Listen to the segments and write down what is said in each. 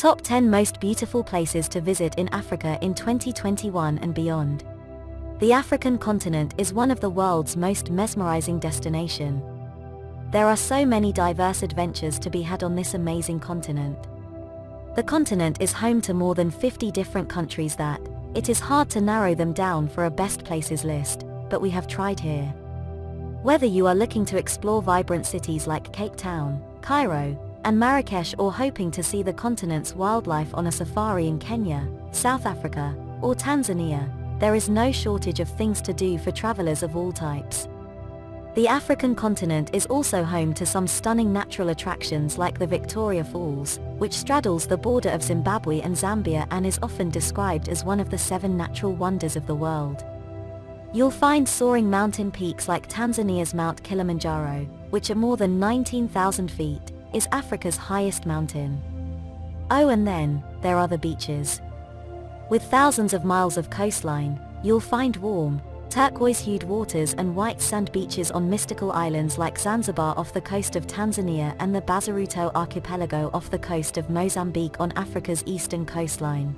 Top 10 Most Beautiful Places to Visit in Africa in 2021 and Beyond. The African continent is one of the world's most mesmerizing destination. There are so many diverse adventures to be had on this amazing continent. The continent is home to more than 50 different countries that, it is hard to narrow them down for a best places list, but we have tried here. Whether you are looking to explore vibrant cities like Cape Town, Cairo, and Marrakesh or hoping to see the continent's wildlife on a safari in Kenya, South Africa, or Tanzania, there is no shortage of things to do for travelers of all types. The African continent is also home to some stunning natural attractions like the Victoria Falls, which straddles the border of Zimbabwe and Zambia and is often described as one of the seven natural wonders of the world. You'll find soaring mountain peaks like Tanzania's Mount Kilimanjaro, which are more than 19,000 feet, is Africa's highest mountain. Oh and then, there are the beaches. With thousands of miles of coastline, you'll find warm, turquoise-hued waters and white sand beaches on mystical islands like Zanzibar off the coast of Tanzania and the Bazaruto archipelago off the coast of Mozambique on Africa's eastern coastline.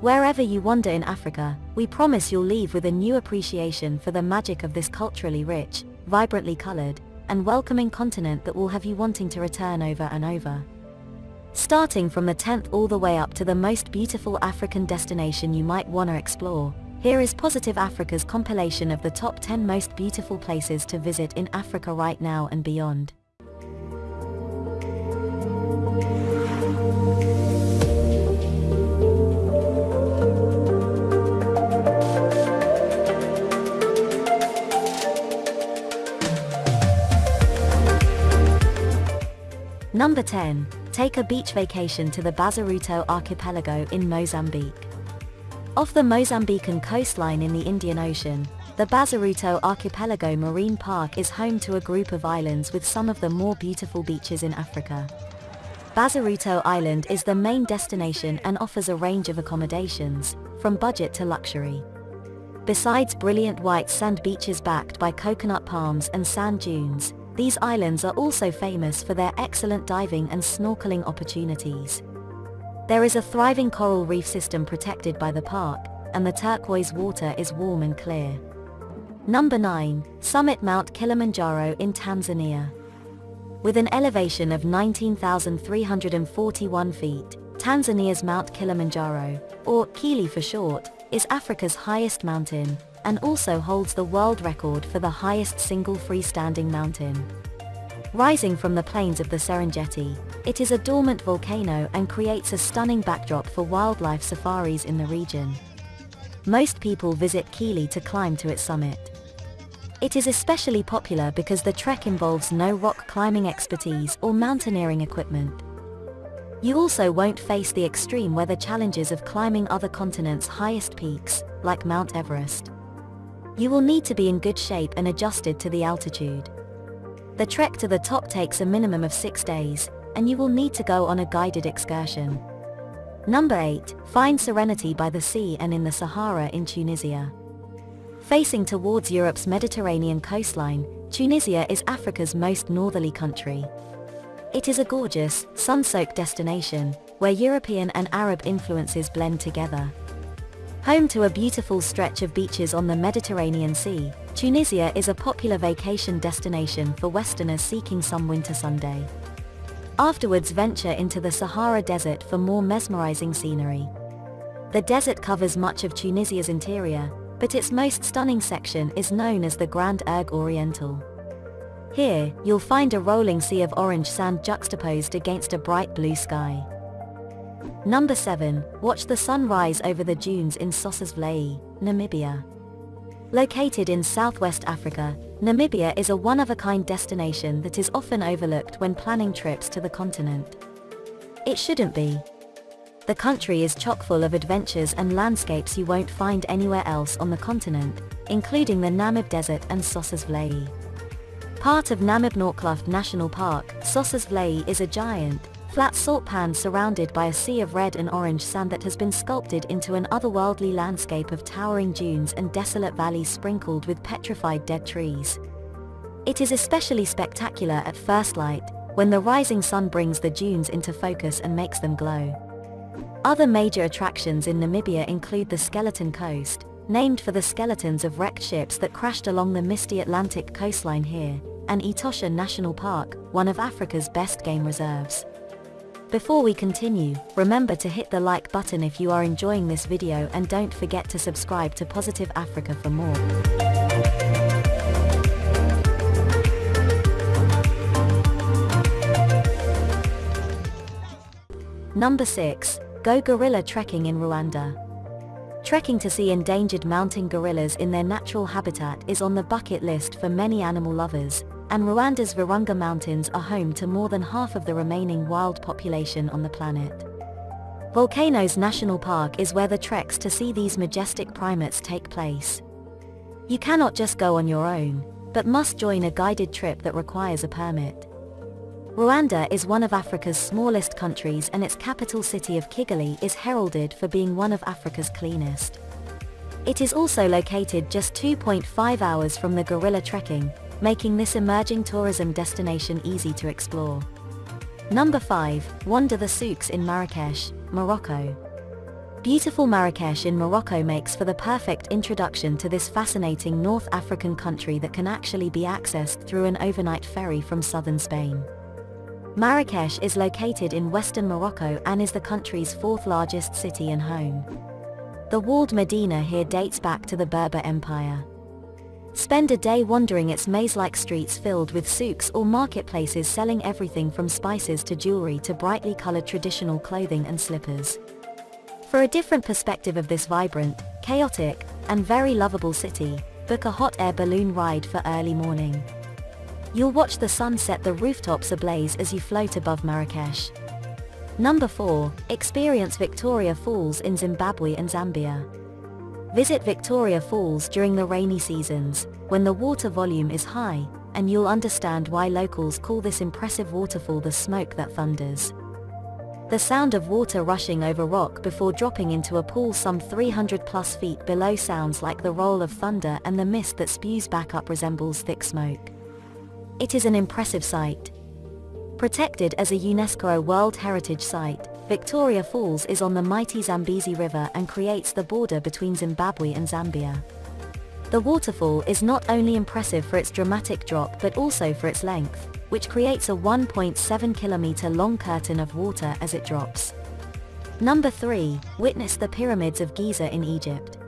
Wherever you wander in Africa, we promise you'll leave with a new appreciation for the magic of this culturally rich, vibrantly colored, and welcoming continent that will have you wanting to return over and over. Starting from the 10th all the way up to the most beautiful African destination you might want to explore, here is Positive Africa's compilation of the top 10 most beautiful places to visit in Africa right now and beyond. Number 10. Take a beach vacation to the Bazaruto archipelago in Mozambique. Off the Mozambican coastline in the Indian Ocean, the Bazaruto Archipelago Marine Park is home to a group of islands with some of the more beautiful beaches in Africa. Bazaruto Island is the main destination and offers a range of accommodations, from budget to luxury. Besides brilliant white sand beaches backed by coconut palms and sand dunes, these islands are also famous for their excellent diving and snorkeling opportunities. There is a thriving coral reef system protected by the park, and the turquoise water is warm and clear. Number 9. Summit Mount Kilimanjaro in Tanzania. With an elevation of 19,341 feet, Tanzania's Mount Kilimanjaro, or Kili for short, is Africa's highest mountain, and also holds the world record for the highest single freestanding mountain. Rising from the plains of the Serengeti, it is a dormant volcano and creates a stunning backdrop for wildlife safaris in the region. Most people visit Kili to climb to its summit. It is especially popular because the trek involves no rock climbing expertise or mountaineering equipment. You also won't face the extreme weather challenges of climbing other continents' highest peaks, like Mount Everest. You will need to be in good shape and adjusted to the altitude. The trek to the top takes a minimum of six days, and you will need to go on a guided excursion. Number 8. Find serenity by the sea and in the Sahara in Tunisia. Facing towards Europe's Mediterranean coastline, Tunisia is Africa's most northerly country. It is a gorgeous, sun-soaked destination, where European and Arab influences blend together. Home to a beautiful stretch of beaches on the Mediterranean Sea, Tunisia is a popular vacation destination for Westerners seeking some winter Sunday. Afterwards venture into the Sahara Desert for more mesmerizing scenery. The desert covers much of Tunisia's interior, but its most stunning section is known as the Grand Erg Oriental. Here, you'll find a rolling sea of orange sand juxtaposed against a bright blue sky. Number 7. Watch the sun rise over the dunes in Sossusvlei, Namibia. Located in southwest Africa, Namibia is a one-of-a-kind destination that is often overlooked when planning trips to the continent. It shouldn't be. The country is chock full of adventures and landscapes you won't find anywhere else on the continent, including the Namib Desert and Sossusvlei. Part of Namib-Naukluft National Park, Sossusvlei is a giant, flat salt pan surrounded by a sea of red and orange sand that has been sculpted into an otherworldly landscape of towering dunes and desolate valleys sprinkled with petrified dead trees. It is especially spectacular at first light, when the rising sun brings the dunes into focus and makes them glow. Other major attractions in Namibia include the Skeleton Coast, named for the skeletons of wrecked ships that crashed along the misty Atlantic coastline here, and Etosha National Park, one of Africa's best game reserves. Before we continue, remember to hit the like button if you are enjoying this video and don't forget to subscribe to Positive Africa for more. Number 6. Go gorilla trekking in Rwanda. Trekking to see endangered mountain gorillas in their natural habitat is on the bucket list for many animal lovers, and Rwanda's Virunga Mountains are home to more than half of the remaining wild population on the planet. Volcanoes National Park is where the treks to see these majestic primates take place. You cannot just go on your own, but must join a guided trip that requires a permit. Rwanda is one of Africa's smallest countries and its capital city of Kigali is heralded for being one of Africa's cleanest. It is also located just 2.5 hours from the gorilla trekking, making this emerging tourism destination easy to explore. Number 5. Wander the souks in Marrakesh, Morocco. Beautiful Marrakesh in Morocco makes for the perfect introduction to this fascinating North African country that can actually be accessed through an overnight ferry from southern Spain. Marrakesh is located in western Morocco and is the country's fourth largest city and home. The walled Medina here dates back to the Berber Empire. Spend a day wandering its maze-like streets filled with souks or marketplaces selling everything from spices to jewelry to brightly colored traditional clothing and slippers. For a different perspective of this vibrant, chaotic, and very lovable city, book a hot air balloon ride for early morning. You'll watch the sun set the rooftops ablaze as you float above Marrakesh. Number 4. Experience Victoria Falls in Zimbabwe and Zambia. Visit Victoria Falls during the rainy seasons, when the water volume is high, and you'll understand why locals call this impressive waterfall the smoke that thunders. The sound of water rushing over rock before dropping into a pool some 300 plus feet below sounds like the roll of thunder and the mist that spews back up resembles thick smoke. It is an impressive sight. Protected as a UNESCO World Heritage Site, Victoria Falls is on the mighty Zambezi River and creates the border between Zimbabwe and Zambia. The waterfall is not only impressive for its dramatic drop but also for its length, which creates a 1.7 kilometer long curtain of water as it drops. Number 3. Witness the Pyramids of Giza in Egypt.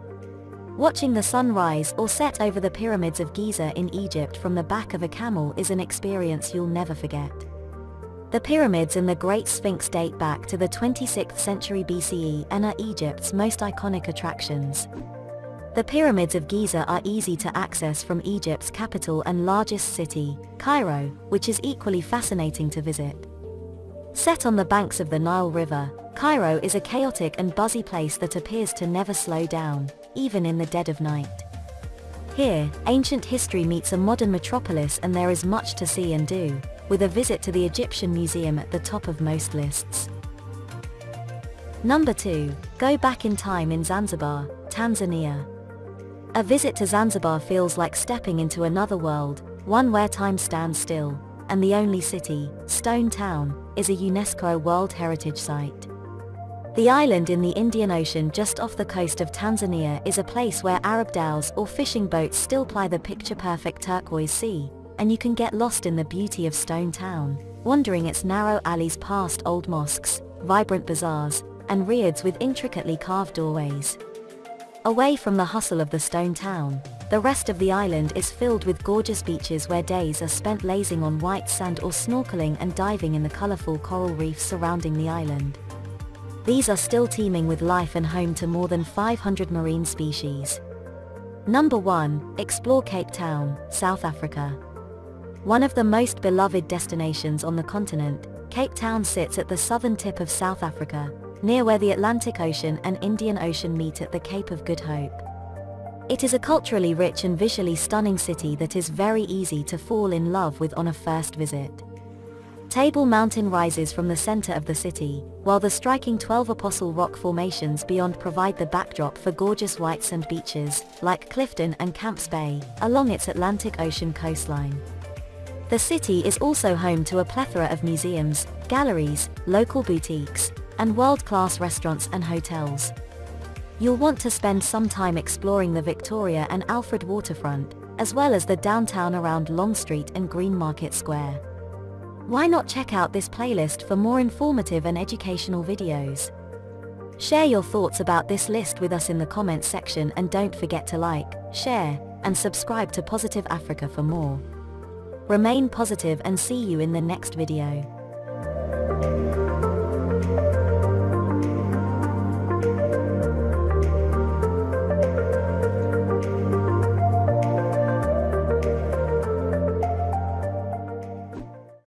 Watching the sun rise or set over the Pyramids of Giza in Egypt from the back of a camel is an experience you'll never forget. The pyramids and the Great Sphinx date back to the 26th century BCE and are Egypt's most iconic attractions. The pyramids of Giza are easy to access from Egypt's capital and largest city, Cairo, which is equally fascinating to visit. Set on the banks of the Nile River, Cairo is a chaotic and buzzy place that appears to never slow down, even in the dead of night. Here, ancient history meets a modern metropolis and there is much to see and do, with a visit to the Egyptian Museum at the top of most lists. Number 2. Go back in time in Zanzibar, Tanzania. A visit to Zanzibar feels like stepping into another world, one where time stands still, and the only city, Stone Town, is a UNESCO World Heritage Site. The island in the Indian Ocean just off the coast of Tanzania is a place where Arab dhows or fishing boats still ply the picture-perfect turquoise sea, and you can get lost in the beauty of Stone Town, wandering its narrow alleys past old mosques, vibrant bazaars, and riads with intricately carved doorways. Away from the hustle of the stone town, the rest of the island is filled with gorgeous beaches where days are spent lazing on white sand or snorkeling and diving in the colorful coral reefs surrounding the island. These are still teeming with life and home to more than 500 marine species. Number 1. Explore Cape Town, South Africa. One of the most beloved destinations on the continent, Cape Town sits at the southern tip of South Africa, near where the Atlantic Ocean and Indian Ocean meet at the Cape of Good Hope. It is a culturally rich and visually stunning city that is very easy to fall in love with on a first visit. Table Mountain rises from the center of the city, while the striking 12 Apostle rock formations beyond provide the backdrop for gorgeous white sand beaches, like Clifton and Camps Bay, along its Atlantic Ocean coastline. The city is also home to a plethora of museums, galleries, local boutiques, and world-class restaurants and hotels. You'll want to spend some time exploring the Victoria and Alfred waterfront, as well as the downtown around Long Street and Green Market Square. Why not check out this playlist for more informative and educational videos? Share your thoughts about this list with us in the comments section and don't forget to like, share, and subscribe to Positive Africa for more. Remain positive and see you in the next video.